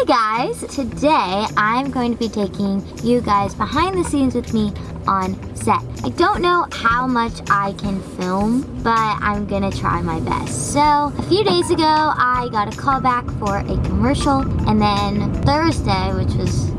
Hey guys, today I'm going to be taking you guys behind the scenes with me on set. I don't know how much I can film, but I'm gonna try my best. So, a few days ago, I got a call back for a commercial, and then Thursday, which was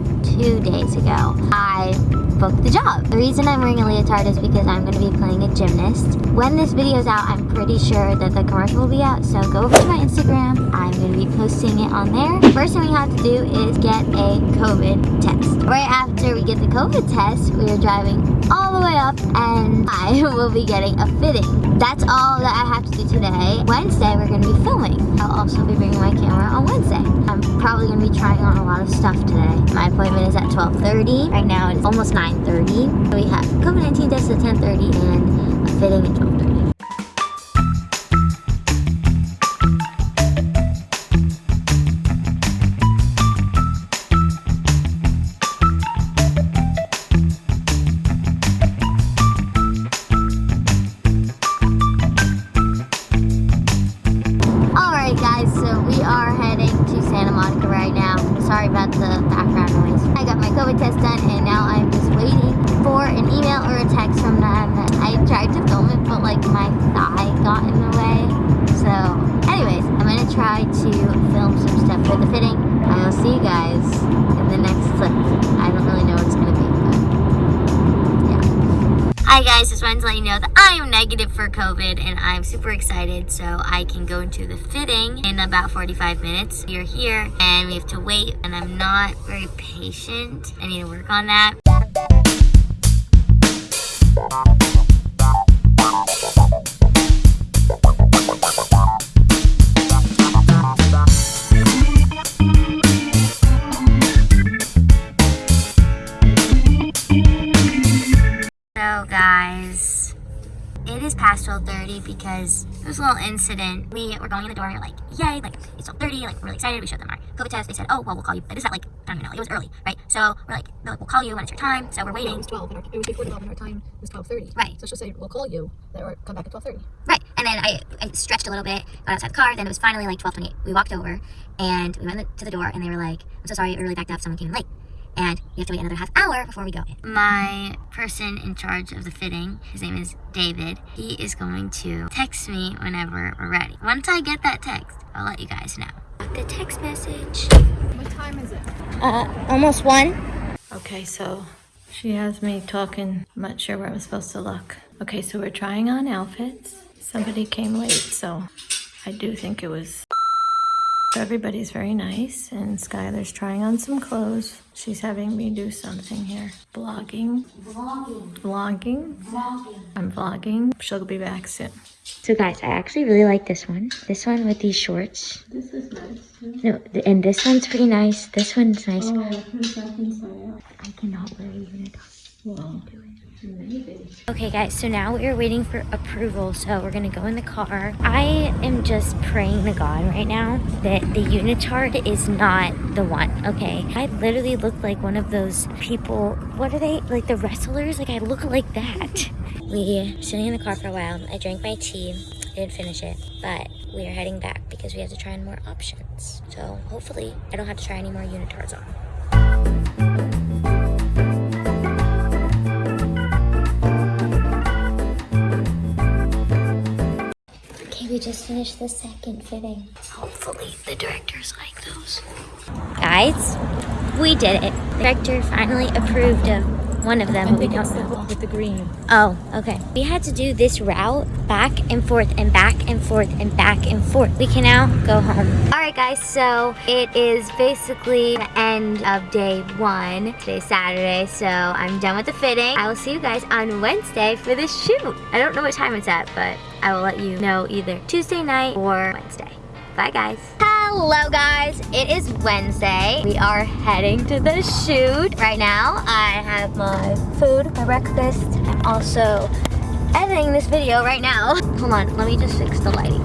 two days ago, I booked the job. The reason I'm wearing a leotard is because I'm going to be playing a gymnast. When this video is out, I'm pretty sure that the commercial will be out, so go over to my Instagram. I'm going to be posting it on there. First thing we have to do is get a COVID test. Right after we get the COVID test, we are driving all the way up and I will be getting a fitting. That's all that I have to do today. Wednesday, we're going to be filming. I'll also be bringing my camera on Wednesday. I'm probably going to be trying on a lot of stuff today. My appointment is at 12.30. Right now, it's almost 9.30. We have COVID-19 test at 10.30 and a fitting at 12.30. Test done and now I'm just waiting for an email or a text from them. I tried to film it but like my thigh got in the way. So anyways, I'm gonna try to film some stuff for the fitting. Hi guys, just wanted to let you know that I am negative for COVID and I'm super excited so I can go into the fitting in about 45 minutes. You're here and we have to wait and I'm not very patient. I need to work on that. So guys, it is past 12.30 because there was a little incident. We were going in the door, like, yay, like, it's 12.30, like, we're really excited. We showed them our COVID test. They said, oh, well, we'll call you. But It is at, like, I don't even know, it was early, right? So we're like, like, we'll call you when it's your time. So we're waiting. It was 12, and our, it was before 12, and our time was 12.30. Right. So she'll say, we'll call you, or come back at 12.30. Right. And then I, I stretched a little bit, got outside the car, then it was finally like 12.28. We walked over, and we went to the door, and they were like, I'm so sorry, we really backed up, someone came in late. And you have to wait another half hour before we go in. My person in charge of the fitting, his name is David, he is going to text me whenever we're ready. Once I get that text, I'll let you guys know. The text message. What time is it? Uh, almost one. Okay, so she has me talking. I'm not sure where I'm supposed to look. Okay, so we're trying on outfits. Somebody came late, so I do think it was. Everybody's very nice, and Skylar's trying on some clothes. She's having me do something here. Vlogging. Vlogging. Vlogging. Vlogging. I'm vlogging. She'll be back soon. So guys, I actually really like this one. This one with these shorts. This is nice. No, th and this one's pretty nice. This one's nice. Oh, put it back inside out. I cannot wear a unitard. Well, Okay guys, so now we are waiting for approval, so we're gonna go in the car. I am just praying to God right now that the unitard is not the one, okay? I literally look like one of those people, what are they, like the wrestlers? Like I look like that. We sitting in the car for a while. I drank my tea, didn't finish it, but we are heading back because we have to try more options. So hopefully I don't have to try any more unitards on. Just finished the second fitting. Hopefully the directors like those. Guys, we did it. The director finally approved of one of them, but we don't know. with the green. Oh, okay. We had to do this route back and forth and back and forth and back and forth. We can now go home. All right, guys, so it is basically the end of day one. Today's Saturday, so I'm done with the fitting. I will see you guys on Wednesday for the shoot. I don't know what time it's at, but I will let you know either Tuesday night or Wednesday. Bye, guys. Hello, guys. It is Wednesday. We are heading to the shoot right now. I have my food, my breakfast. I'm also editing this video right now. Hold on, let me just fix the lighting.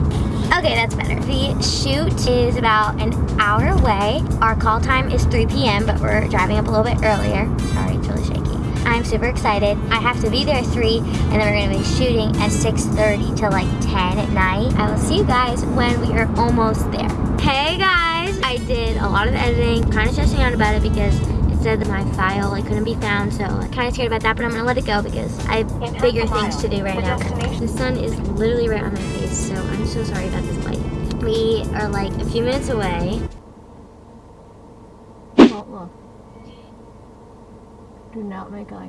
Okay, that's better. The shoot is about an hour away. Our call time is 3 p.m., but we're driving up a little bit earlier. Sorry, it's really shaky. I'm super excited. I have to be there at 3, and then we're going to be shooting at 6.30 till like 10 at night. I will see you guys when we are almost there. Hey guys, I did a lot of editing, kind of stressing out about it because it said that my file like couldn't be found, so I'm kind of scared about that, but I'm gonna let it go because I have bigger things to do right now. The sun is literally right on my face, so I'm so sorry about this light. We are like a few minutes away. Look. Do not make eye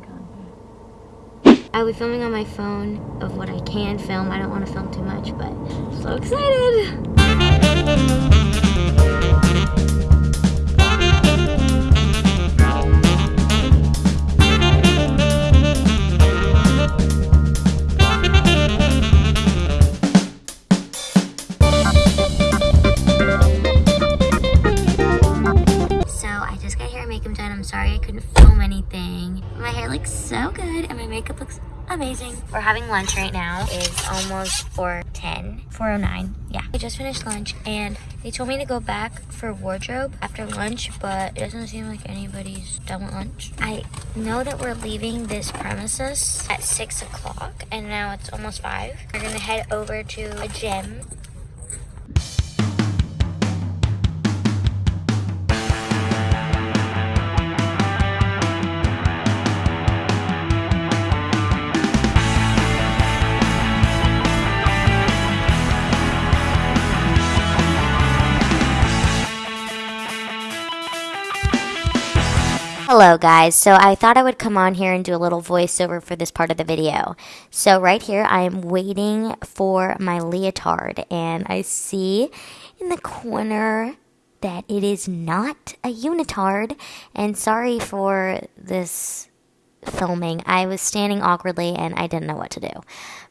contact. I'll be filming on my phone of what I can film. I don't want to film too much, but I'm so excited. Makeup looks amazing. We're having lunch right now. It's almost 4.10, 4.09. Yeah. I just finished lunch and they told me to go back for wardrobe after lunch, but it doesn't seem like anybody's done with lunch. I know that we're leaving this premises at 6 o'clock and now it's almost 5. We're gonna head over to a gym Hello guys, so I thought I would come on here and do a little voiceover for this part of the video. So right here I am waiting for my leotard and I see in the corner that it is not a unitard and sorry for this filming. I was standing awkwardly and I didn't know what to do.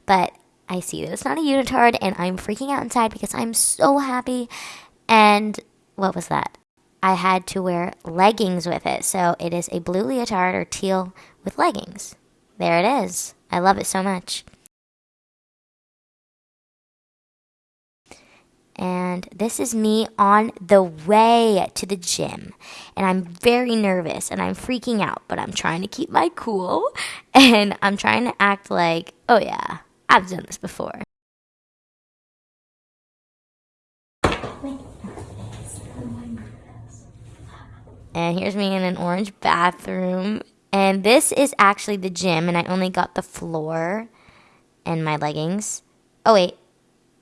But I see that it's not a unitard and I'm freaking out inside because I'm so happy and what was that? I had to wear leggings with it. So it is a blue leotard or teal with leggings. There it is. I love it so much. And this is me on the way to the gym. And I'm very nervous and I'm freaking out, but I'm trying to keep my cool. And I'm trying to act like, oh yeah, I've done this before. And here's me in an orange bathroom. And this is actually the gym, and I only got the floor and my leggings. Oh, wait.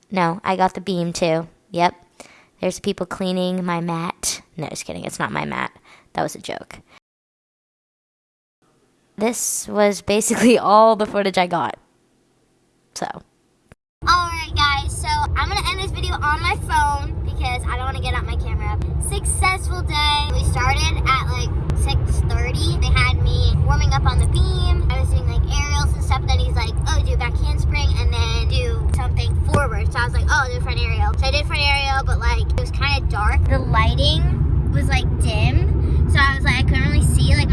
No, I got the beam too. Yep. There's people cleaning my mat. No, just kidding. It's not my mat. That was a joke. This was basically all the footage I got. So. Alright guys, so I'm going to end this video on my phone because I don't want to get out my camera. Successful day. We started at like 6.30. They had me warming up on the beam. I was doing like aerials and stuff. Then he's like, oh, do a back handspring and then do something forward. So I was like, oh, do a front aerial. So I did front aerial, but like it was kind of dark. The lighting was like dim. So I was like, I couldn't really see like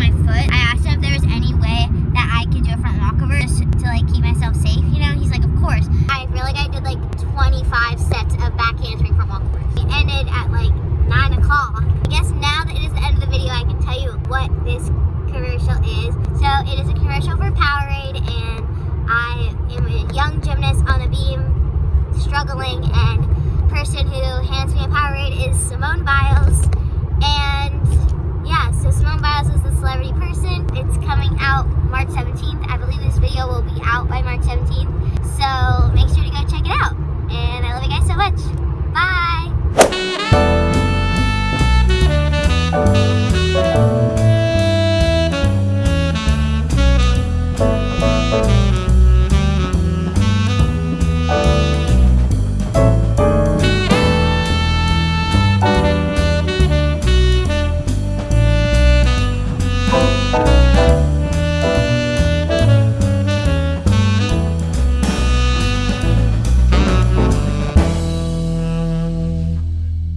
struggling and person who hands me a Powerade is Simone Biles. And yeah, so Simone Biles is the celebrity person. It's coming out March 17th. I believe this video will be out by March 17th. So